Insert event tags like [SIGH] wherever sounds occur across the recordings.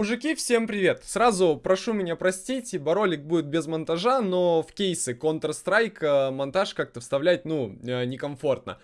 Мужики, всем привет! Сразу прошу меня простить, ибо ролик будет без монтажа, но в кейсы Counter-Strike э, монтаж как-то вставлять, ну, э, некомфортно.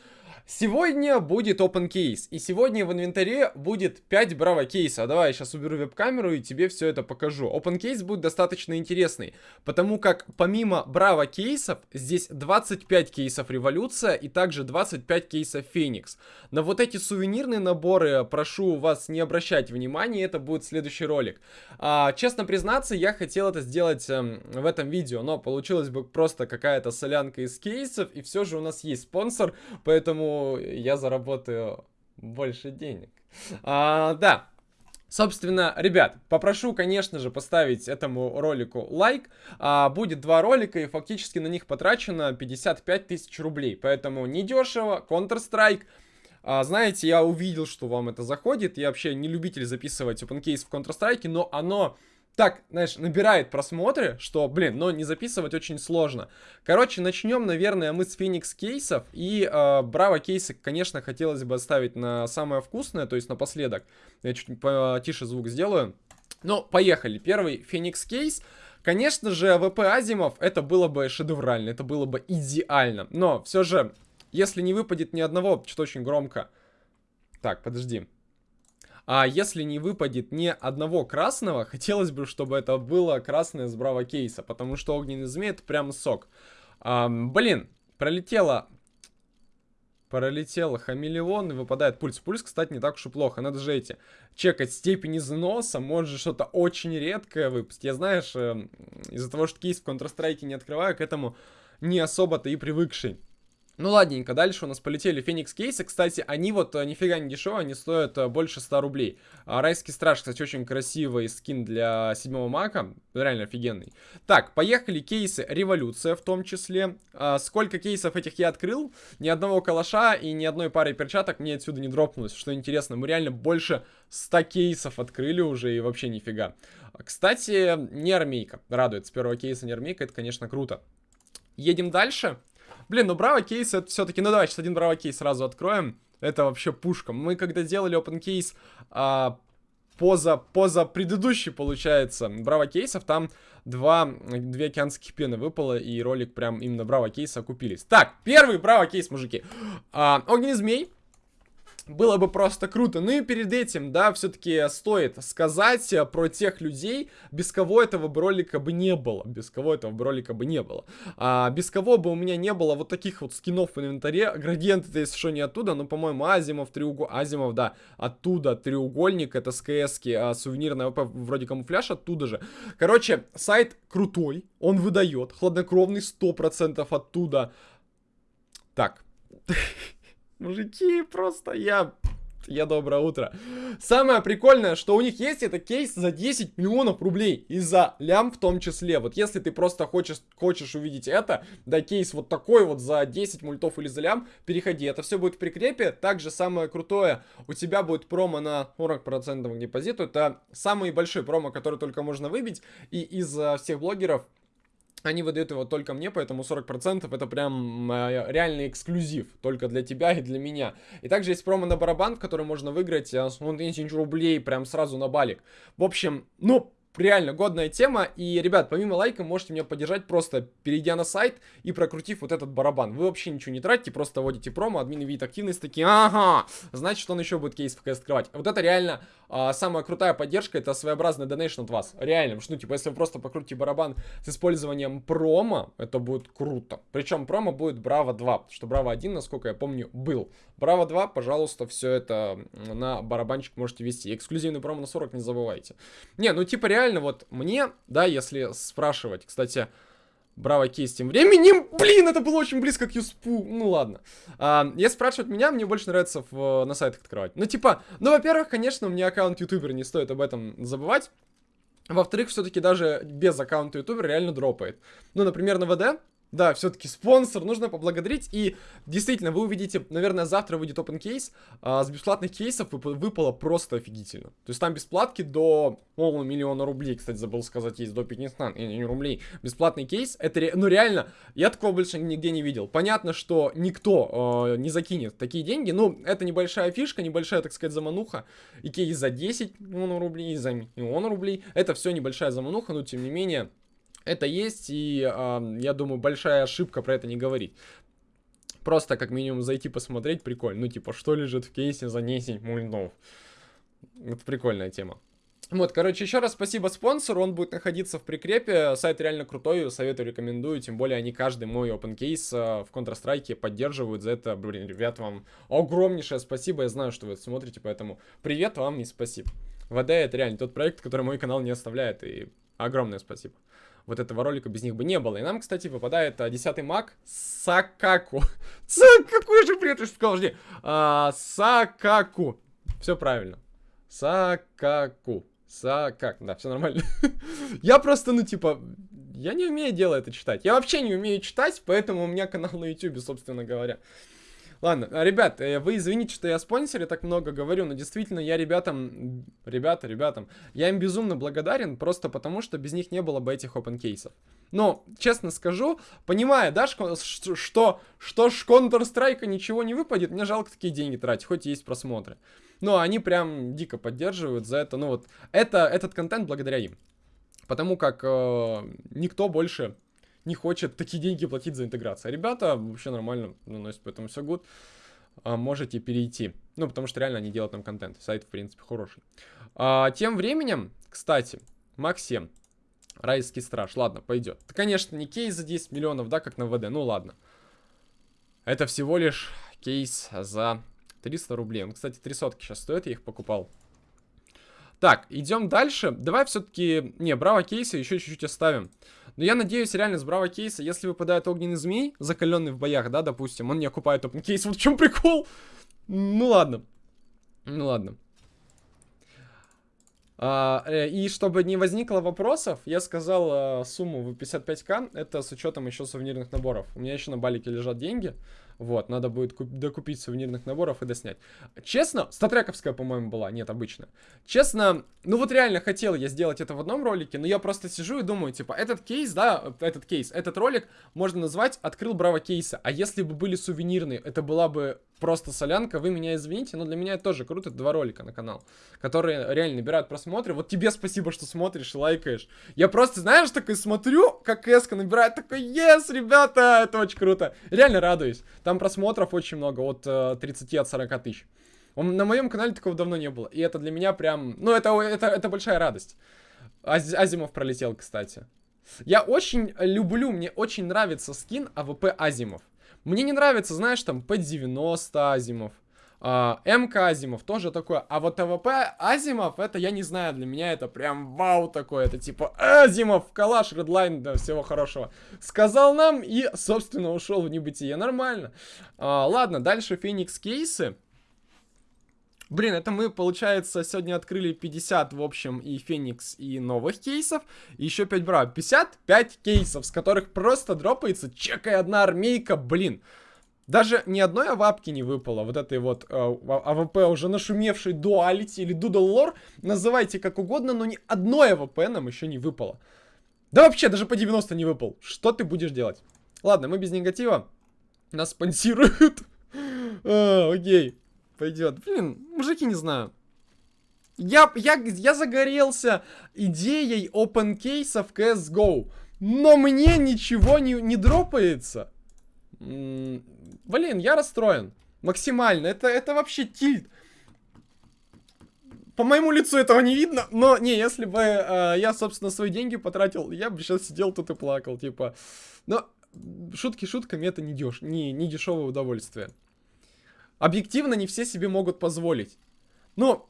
Сегодня будет open case, и сегодня в инвентаре будет 5 браво кейса. Давай я сейчас уберу веб-камеру и тебе все это покажу. Open case будет достаточно интересный, потому как помимо браво кейсов, здесь 25 кейсов революция и также 25 кейсов феникс. На вот эти сувенирные наборы прошу вас не обращать внимания, это будет следующий ролик. А, честно признаться, я хотел это сделать эм, в этом видео, но получилось бы просто какая-то солянка из кейсов, и все же у нас есть спонсор, поэтому я заработаю больше денег. А, да. Собственно, ребят, попрошу, конечно же, поставить этому ролику лайк. А, будет два ролика, и фактически на них потрачено 55 тысяч рублей. Поэтому недешево, Counter-Strike. А, знаете, я увидел, что вам это заходит. Я вообще не любитель записывать open case в Counter-Strike, но оно так, знаешь, набирает просмотры, что, блин, но не записывать очень сложно. Короче, начнем, наверное, мы с Феникс кейсов. И э, Браво кейсы, конечно, хотелось бы оставить на самое вкусное, то есть напоследок. Я чуть потише звук сделаю. Ну, поехали. Первый Феникс кейс. Конечно же, ВП Азимов это было бы шедеврально, это было бы идеально. Но все же, если не выпадет ни одного, что очень громко. Так, подожди. А если не выпадет ни одного красного, [LAUGHS] хотелось бы, чтобы это было красное с браво кейса, потому что огненный змей это прям сок. А, блин, пролетело... Пролетело хамелеон и выпадает пульс. Пульс, кстати, не так уж и плохо. Надо же эти чекать степень износа. Может что-то очень редкое выпасть. Я, знаешь, э, из-за того, что кейс в Counter-Strike не открываю, к этому не особо-то и привыкший. Ну ладненько, дальше у нас полетели Феникс кейсы. Кстати, они вот э, нифига не дешевые, они стоят э, больше 100 рублей. А, Райский страж, кстати, очень красивый скин для седьмого мака. Реально офигенный. Так, поехали кейсы Революция в том числе. А, сколько кейсов этих я открыл? Ни одного калаша и ни одной пары перчаток мне отсюда не дропнулось. Что интересно, мы реально больше 100 кейсов открыли уже и вообще нифига. Кстати, не армейка. Радует с первого кейса не армейка, это, конечно, круто. Едем дальше. Блин, ну браво кейс это все-таки... Ну давай, сейчас один браво кейс сразу откроем. Это вообще пушка. Мы когда делали open кейс а, поза, поза предыдущий, получается, браво кейсов, там два, две океанских пены выпало, и ролик прям именно браво кейса окупились. Так, первый браво кейс, мужики. А, огненный змей было бы просто круто. Ну и перед этим, да, все-таки стоит сказать э, про тех людей, без кого этого ролика бы не было. Без кого этого ролика бы не было. А, без кого бы у меня не было вот таких вот скинов в инвентаре. Градиент это, если что, не оттуда, но, по-моему, Азимов, треугольник, Азимов, да, оттуда треугольник, это с КС-ки, а сувенирная АВП, вроде камуфляж, оттуда же. Короче, сайт крутой, он выдает, хладнокровный 100% оттуда. Так. [LAUGHS] Мужики, просто я... Я доброе утро. Самое прикольное, что у них есть, это кейс за 10 миллионов рублей. И за лям в том числе. Вот если ты просто хочешь, хочешь увидеть это, да, кейс вот такой вот за 10 мультов или за лям, переходи. Это все будет в прикрепе. Также самое крутое, у тебя будет промо на 40% к депозиту. Это самый большой промо, который только можно выбить. И из всех блогеров они выдают его только мне, поэтому 40% это прям э, реальный эксклюзив. Только для тебя и для меня. И также есть промо на барабан, в который можно выиграть э, ну, тысяч рублей прям сразу на балик. В общем, ну, реально годная тема. И, ребят, помимо лайка, можете меня поддержать просто перейдя на сайт и прокрутив вот этот барабан. Вы вообще ничего не тратите, просто вводите промо, админы видят активность, такие, ага, значит, он еще будет кейс КС открывать. Вот это реально а, самая крутая поддержка, это своеобразный донейшн от вас. Реально, что, ну, типа, если вы просто покрутите барабан с использованием промо, это будет круто. Причем промо будет Браво 2, потому что Браво 1, насколько я помню, был. Браво 2, пожалуйста, все это на барабанчик можете вести. Эксклюзивный промо на 40 не забывайте. Не, ну, типа, реально реально вот мне, да, если спрашивать, кстати, Браво кейс тем временем. [LAUGHS] Блин, это было очень близко к юспу. Ну ладно. А, если спрашивать меня, мне больше нравится в, на сайтах открывать. Ну типа, ну во-первых, конечно, у меня аккаунт ютубера, не стоит об этом забывать. Во-вторых, все-таки даже без аккаунта ютубера реально дропает. Ну, например, на ВД Да, все-таки спонсор, нужно поблагодарить. И действительно, вы увидите, наверное, завтра выйдет open кейс. А, с бесплатных кейсов выпало просто офигительно. То есть там бесплатки до полного миллиона рублей, кстати, забыл сказать, есть до 500 не рублей. Бесплатный кейс, это, ре... ну реально, я такого больше нигде не видел. Понятно, что никто э, не закинет такие деньги. Ну, это небольшая фишка, небольшая, так сказать, замануха. И кейс за 10 миллионов рублей, и за миллион рублей. Это все небольшая замануха, но тем не менее это есть, и э, я думаю, большая ошибка про это не говорить. Просто как минимум зайти посмотреть, прикольно. Ну, типа, что лежит в кейсе за 10 мульнов. Это прикольная тема. Вот, короче, еще раз спасибо спонсору, он будет находиться в прикрепе, сайт реально крутой, советую, рекомендую, тем более они каждый мой open case э, в Counter-Strike поддерживают, за это, блин, ребят, вам огромнейшее спасибо, я знаю, что вы это смотрите, поэтому привет вам и спасибо. ВД это реально тот проект, который мой канал не оставляет, и огромное спасибо вот этого ролика без них бы не было. И нам, кстати, выпадает а, 10 маг Сакаку. [LAUGHS] Какой же бред, я сказал, жди. А, Сакаку. Все правильно. Сакаку. Сакак. Да, все нормально. [LAUGHS] я просто, ну, типа, я не умею дело это читать. Я вообще не умею читать, поэтому у меня канал на YouTube, собственно говоря. Ладно, а, ребят, э, вы извините, что я спонсоре так много говорю, но действительно я ребятам, ребята, ребятам, я им безумно благодарен, просто потому что без них не было бы этих open кейсов. Но, честно скажу, понимая, да, что, что, что ж Counter-Strike ничего не выпадет, мне жалко такие деньги тратить, хоть есть просмотры. Но они прям дико поддерживают за это, ну вот, это, этот контент благодаря им. Потому как э, никто больше не хочет такие деньги платить за интеграцию. А ребята вообще нормально наносят, поэтому все good. А, можете перейти. Ну, потому что реально они делают там контент. Сайт, в принципе, хороший. А, тем временем, кстати, Максим, Райский страж. Ладно, пойдет. Это, конечно, не кейс за 10 миллионов, да, как на ВД. Ну, ладно. Это всего лишь кейс за 300 рублей. Он, кстати, 300 сейчас стоит, я их покупал. Так, идем дальше. Давай все-таки... Не, браво кейсы еще чуть-чуть оставим. Но я надеюсь, реально, с Браво кейса, если выпадает огненный змей, закаленный в боях, да, допустим, он не окупает опен кейс. Вот в чем прикол? Ну ладно. Ну ладно. А, э, и чтобы не возникло вопросов, я сказал а, сумму в 55к, это с учетом еще сувенирных наборов. У меня еще на балике лежат деньги. Вот, надо будет докупить сувенирных наборов и доснять. Честно, статрековская, по-моему, была, нет, обычно. Честно, ну вот реально хотел я сделать это в одном ролике, но я просто сижу и думаю, типа, этот кейс, да, этот кейс, этот ролик можно назвать «Открыл Браво кейса», а если бы были сувенирные, это была бы просто солянка, вы меня извините, но для меня это тоже круто, два ролика на канал, которые реально набирают просмотры. Вот тебе спасибо, что смотришь и лайкаешь. Я просто, знаешь, такой смотрю, как эска набирает, такой, ес, ребята, это очень круто. Реально радуюсь. Там просмотров очень много, от э, 30 от 40 тысяч. На моем канале такого давно не было. И это для меня прям... Ну, это, это, это большая радость. Аз, Азимов пролетел, кстати. Я очень люблю, мне очень нравится скин АВП Азимов. Мне не нравится, знаешь, там, П-90 Азимов. Э, эмка Азимов тоже такое. А вот АВП Азимов, это я не знаю, для меня это прям вау такое. Это типа Азимов, калаш, Redline, да, всего хорошего. Сказал нам и, собственно, ушел в небытие. Нормально. Э, ладно, дальше Феникс кейсы. Блин, это мы, получается, сегодня открыли 50, в общем, и Феникс, и новых кейсов. И еще 5 бра. 55 кейсов, с которых просто дропается чекая одна армейка, блин. Даже ни одной авапки не выпало, вот этой вот э, АВП уже нашумевшей Duality или Doodle Lore, называйте как угодно, но ни одной АВП нам еще не выпало. Да вообще, даже П-90 не выпал. Что ты будешь делать? Ладно, мы без негатива. Нас спонсируют. [LAUGHS] а, окей, пойдет. Блин, мужики, не знаю. Я, я, я загорелся идеей open кейса в CSGO, но мне ничего не, не дропается. Блин, я расстроен. Максимально. Это, это вообще тильт. По моему лицу этого не видно, но не, если бы э, я, собственно, свои деньги потратил, я бы сейчас сидел тут и плакал, типа. Но шутки шутками, это не, деш не, не дешевое удовольствие. Объективно не все себе могут позволить. Но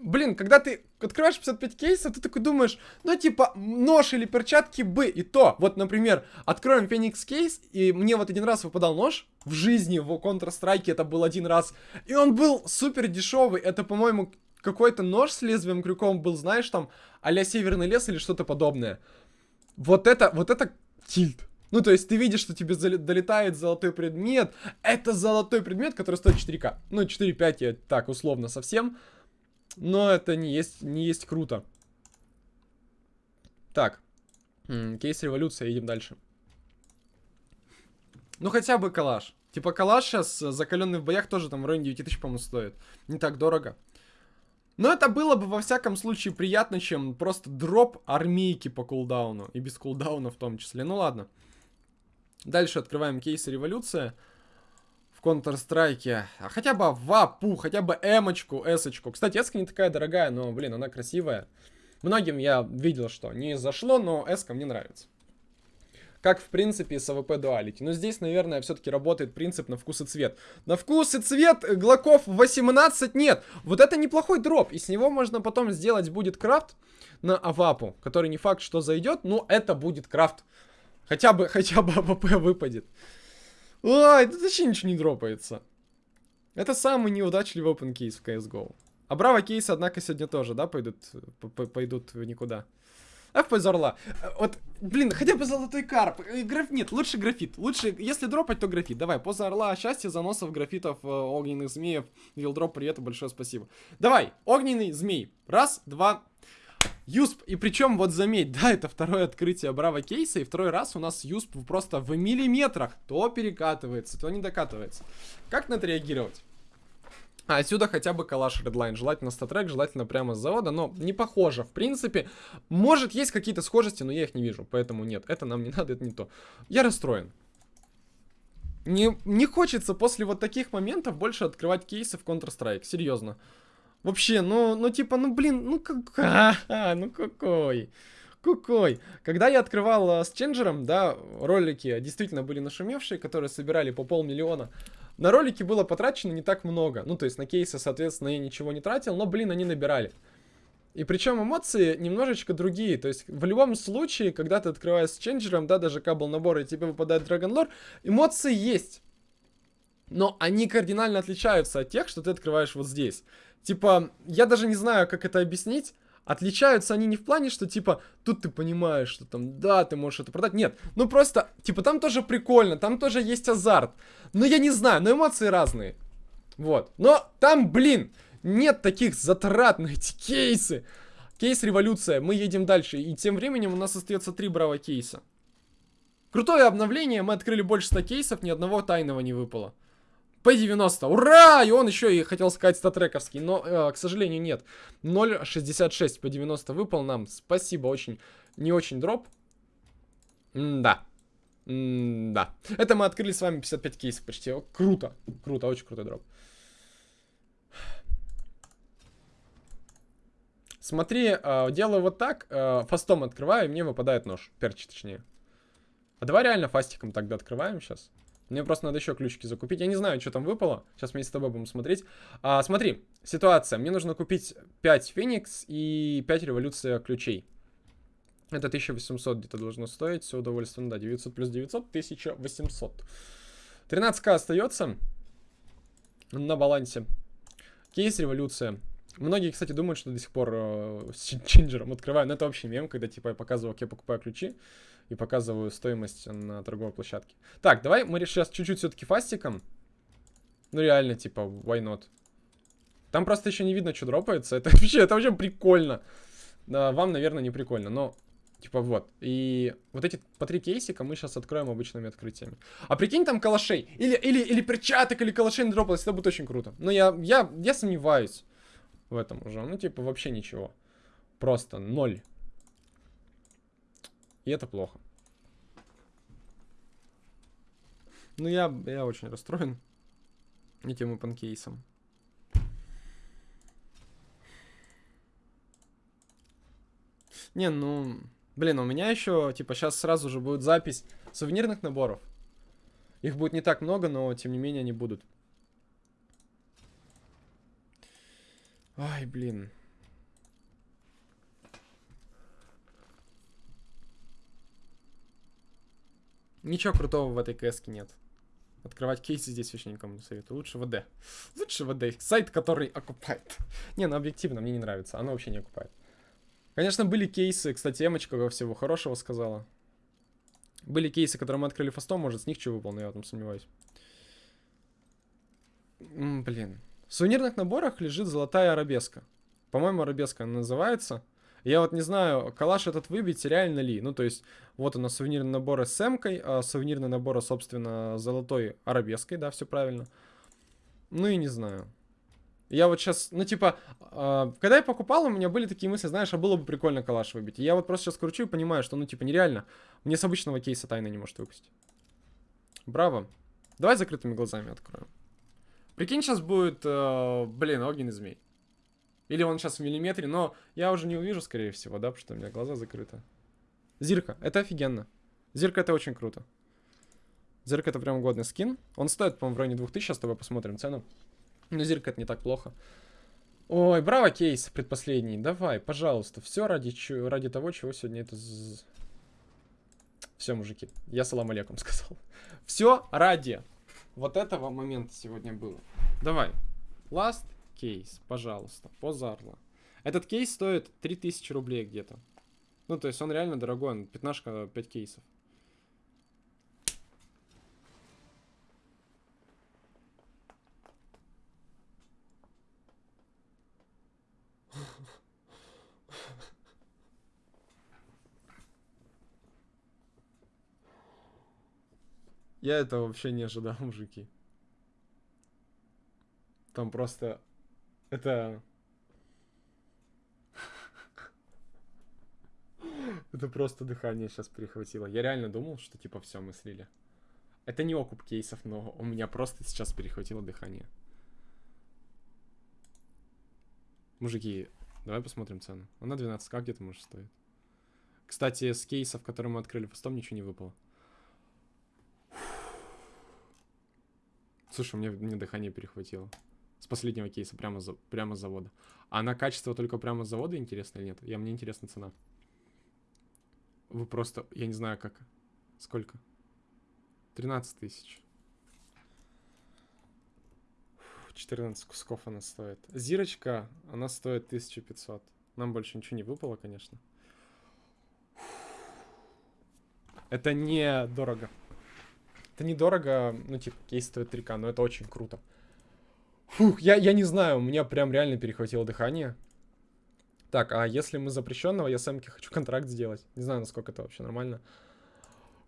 блин, когда ты открываешь 55 кейсов, ты такой думаешь, ну, типа, нож или перчатки бы, и то. Вот, например, откроем Феникс кейс, и мне вот один раз выпадал нож в жизни, в Counter-Strike это был один раз, и он был супер дешевый, это, по-моему, какой-то нож с лезвием крюком был, знаешь, там, а Северный лес или что-то подобное. Вот это, вот это тильт. Ну, то есть ты видишь, что тебе долетает золотой предмет. Это золотой предмет, который стоит 4К. Ну, 4-5 я так условно совсем. Но это не есть, не есть круто. Так. Кейс революция, едем дальше. Ну, хотя бы калаш. Типа калаш сейчас, э, закаленный в боях, тоже там в районе 9000, по-моему, стоит. Не так дорого. Но это было бы во всяком случае приятно, чем просто дроп армейки по кулдауну. И без кулдауна в том числе. Ну ладно. Дальше открываем кейсы революция. В Counter-Strike. А хотя бы авапу, хотя бы эмочку, эсочку. Кстати, эска не такая дорогая, но, блин, она красивая. Многим я видел, что не зашло, но эска мне нравится как, в принципе, с АВП Duality. Но здесь, наверное, все-таки работает принцип на вкус и цвет. На вкус и цвет глоков 18 нет. Вот это неплохой дроп, и с него можно потом сделать будет крафт на авапу, который не факт, что зайдет, но это будет крафт. Хотя бы, [LAUGHS] хотя бы АВП выпадет. Ой, тут вообще ничего не дропается. Это самый неудачливый open кейс в CSGO. А браво кейсы, однако, сегодня тоже, да, пойдут, пойдут в никуда. Поза Орла. Вот, блин, хотя бы золотой карп. Э, граф... Нет, лучше графит. Лучше, если дропать, то графит. Давай, поза Орла, счастья, заносов, графитов, э, огненных змеев. Вилдроп, привет, большое спасибо. Давай, огненный змей. Раз, два, Юсп, и причем вот заметь, [LAUGHS] да, это второе открытие Браво кейса, и второй раз у нас Юсп просто в миллиметрах то перекатывается, то не докатывается. Как на это реагировать? А отсюда хотя бы калаш Redline. Желательно статрек, желательно прямо с завода, но не похоже. В принципе, может есть какие-то схожести, но я их не вижу. Поэтому нет, это нам не [LAUGHS] надо, это не то. Я расстроен. Не, не хочется после вот таких моментов больше открывать кейсы в Counter-Strike. Серьезно. Вообще, ну, ну типа, ну блин, ну как... А, ну какой? Какой? Когда я открывал uh, с Ченджером, да, ролики действительно были нашумевшие, которые собирали по полмиллиона. На ролики было потрачено не так много. Ну, то есть на кейсы, соответственно, я ничего не тратил, но, блин, они набирали. И причем эмоции немножечко другие. То есть в любом случае, когда ты открываешь с ченджером, да, даже кабл набор, и тебе выпадает Lore, эмоции есть. Но они кардинально отличаются от тех, что ты открываешь вот здесь. Типа, я даже не знаю, как это объяснить. Отличаются они не в плане, что, типа, тут ты понимаешь, что там, да, ты можешь это продать. Нет, ну просто, типа, там тоже прикольно, там тоже есть азарт. Но я не знаю, но эмоции разные. Вот. Но там, блин, нет таких затрат на эти кейсы. Кейс революция, мы едем дальше. И тем временем у нас остается три браво кейса. Крутое обновление, мы открыли больше 100 кейсов, ни одного тайного не выпало. P90. Ура! И он еще и хотел сказать статрековский, но, э, к сожалению, нет. 0.66 P90 выпал нам. Спасибо, очень, не очень дроп. М да. М да. Это мы открыли с вами 55 кейсов почти. Круто. Круто, очень крутой дроп. Смотри, э, делаю вот так, э, фастом открываю, и мне выпадает нож. Перчи, точнее. А давай реально фастиком тогда открываем сейчас. Мне просто надо еще ключики закупить. Я не знаю, что там выпало. Сейчас мы с тобой будем смотреть. А, смотри, ситуация. Мне нужно купить 5 Феникс и 5 Революция ключей. Это 1800 где-то должно стоить. Все удовольствие. Ну да, 900 плюс 900, 1800. 13к остается на балансе. Кейс Революция. Многие, кстати, думают, что до сих пор э, с чинджером открываю. Но это вообще мем, когда типа я показываю, как я покупаю ключи и показываю стоимость на торговой площадке. Так, давай мы сейчас чуть-чуть все-таки фастиком. Ну реально, типа, why not? Там просто еще не видно, что дропается. Это [LAUGHS] вообще, это вообще прикольно. Да, вам, наверное, не прикольно, но... Типа вот. И вот эти по три кейсика мы сейчас откроем обычными открытиями. А прикинь там калашей. Или, или, или перчаток, или калашей не дропалось. Это будет очень круто. Но я, я, я сомневаюсь в этом уже. Ну, типа, вообще ничего. Просто ноль. И это плохо. Ну, я, я очень расстроен этим панкейсом. Не, ну... Блин, у меня еще, типа, сейчас сразу же будет запись сувенирных наборов. Их будет не так много, но, тем не менее, они будут. Ай, блин. Ничего крутого в этой кэске нет. Открывать кейсы здесь вообще никому не советую. Лучше ВД. Лучше ВД. Сайт, который окупает. не, ну объективно, мне не нравится. Оно вообще не окупает. Конечно, были кейсы. Кстати, Эмочка всего хорошего сказала. Были кейсы, которые мы открыли фастом, может, с них что выпал, но я этом сомневаюсь. М, блин. В сувенирных наборах лежит золотая арабеска. По-моему, арабеска она называется. Я вот не знаю, калаш этот выбить реально ли. Ну, то есть, вот у нас сувенирный набор с эмкой, а сувенирный набор, собственно, золотой арабеской, да, все правильно. Ну и не знаю. Я вот сейчас, ну типа, э, когда я покупал, у меня были такие мысли, знаешь, а было бы прикольно калаш выбить. Я вот просто сейчас кручу и понимаю, что, ну типа, нереально. Мне с обычного кейса тайна не может выпустить. Браво. Давай закрытыми глазами откроем. Прикинь, сейчас будет, э, блин, огненный змей. Или он сейчас в миллиметре, но я уже не увижу, скорее всего, да, потому что у меня глаза закрыты. Зирка, это офигенно. Зирка это очень круто. Зирка это прям годный скин. Он стоит, по-моему, в районе 2000, сейчас с тобой посмотрим цену. Но зирка это не так плохо. Ой, браво, кейс, предпоследний. Давай, пожалуйста, все ради, ради того, чего сегодня это... Все, мужики, я салам алейкум сказал. Все ради вот этого момента сегодня было. Давай, last кейс, пожалуйста, позарла. Этот кейс стоит 3000 рублей где-то. Ну, то есть он реально дорогой, он пятнашка 5 кейсов. Я этого вообще не ожидал, [LAUGHS] мужики. Там просто... Это... [LAUGHS] Это просто дыхание сейчас перехватило. Я реально думал, что типа все, мы слили. Это не окуп кейсов, но у меня просто сейчас перехватило дыхание. Мужики, давай посмотрим цену. Она 12к где-то может стоит. Кстати, с кейсов, которые мы открыли фастом, ничего не выпало. Слушай, мне, мне дыхание перехватило. С последнего кейса, прямо, за, прямо с завода. А на качество только прямо с завода интересно или нет? Я, мне интересна цена. Вы просто... Я не знаю, как... Сколько? 13 тысяч. 14 кусков она стоит. Зирочка, она стоит 1500. Нам больше ничего не выпало, конечно. Это не дорого. Это недорого, ну, типа, кейс стоит 3к, но это очень круто. Фух, я, я не знаю, у меня прям реально перехватило дыхание. Так, а если мы запрещенного, я с хочу контракт сделать. Не знаю, насколько это вообще нормально.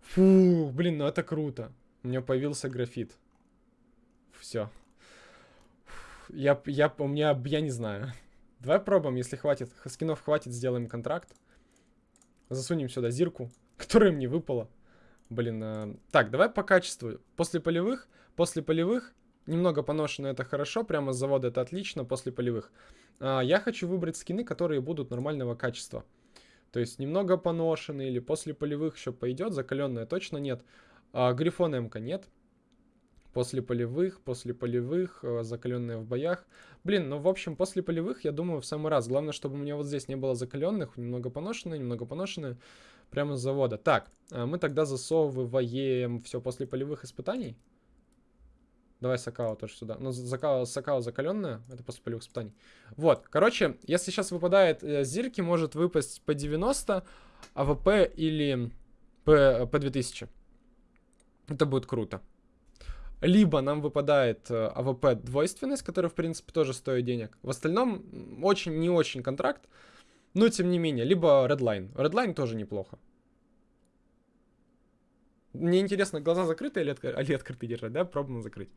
Фу, блин, ну это круто. У меня появился графит. Все. Я, я, у меня, я не знаю. Давай пробуем, если хватит. Скинов хватит, сделаем контракт. Засунем сюда зирку, которая мне выпала. Блин, э, так, давай по качеству. После полевых, после полевых, немного поношено это хорошо, прямо с завода это отлично, после полевых. А, я хочу выбрать скины, которые будут нормального качества. То есть немного поношенные или после полевых еще пойдет, закаленная точно нет. А, Грифон МК нет. После полевых, после полевых, э, закаленные в боях. Блин, ну в общем, после полевых, я думаю, в самый раз. Главное, чтобы у меня вот здесь не было закаленных, немного поношенные, немного поношенные. Прямо с завода. Так, а мы тогда засовываем все после полевых испытаний. Давай Сакао тоже сюда. Ну, Сакао, Сакао закаленная, это после полевых испытаний. Вот, короче, если сейчас выпадает э, Зирки, может выпасть по 90 АВП или по, по 2000. Это будет круто. Либо нам выпадает э, АВП двойственность, которая, в принципе, тоже стоит денег. В остальном, очень не очень контракт. Но, тем не менее, либо Redline. Redline тоже неплохо. Мне интересно, глаза закрыты или, отк... или открыты держать, да? Пробуем закрыть.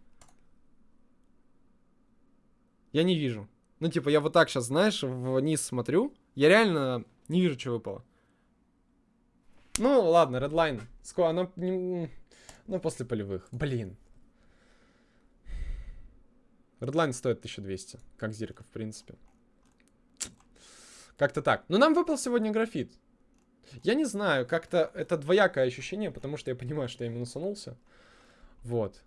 Я не вижу. Ну, типа, я вот так сейчас, знаешь, вниз смотрю. Я реально не вижу, что выпало. Ну, ладно, Redline. Сколько она... Ну, после полевых. Блин. Redline стоит 1200, как Зирка, в принципе. Как-то так. Но нам выпал сегодня графит. Я не знаю, как-то это двоякое ощущение, потому что я понимаю, что я минусанулся. Вот.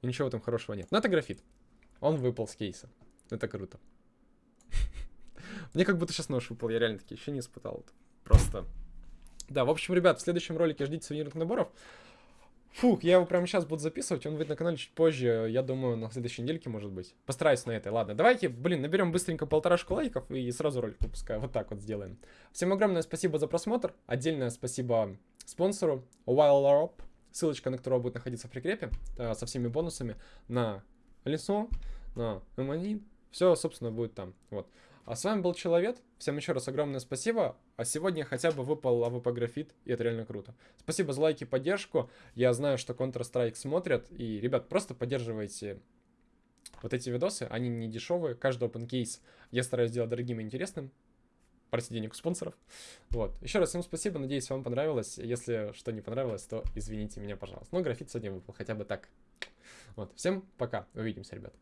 И ничего этом хорошего нет. Но это графит. Он выпал с кейса. Это круто. Мне как будто сейчас нож выпал, я реально такие ощущения испытал. Просто... Да, в общем, ребят, в следующем ролике ждите сувенирных наборов. Фух, я его прямо сейчас буду записывать, он выйдет на канале чуть позже, я думаю, на следующей недельке, может быть. Постараюсь на этой, ладно. Давайте, блин, наберем быстренько полторашку лайков и сразу ролик выпускаю, вот так вот сделаем. Всем огромное спасибо за просмотр, отдельное спасибо спонсору WildRop, ссылочка на которого будет находиться в прикрепе, э, со всеми бонусами на лицо, на M1, все, собственно, будет там. Вот. А с вами был Человек. Всем еще раз огромное спасибо. А сегодня хотя бы выпал АВП графит, и это реально круто. Спасибо за лайки поддержку. Я знаю, что Counter-Strike смотрят. И, ребят, просто поддерживайте вот эти видосы. Они не дешевые. Каждый open case я стараюсь сделать дорогим и интересным. Просить денег у спонсоров. Вот. Еще раз всем спасибо. Надеюсь, вам понравилось. Если что не понравилось, то извините меня, пожалуйста. Но графит сегодня выпал хотя бы так. Вот. Всем пока. Увидимся, ребят.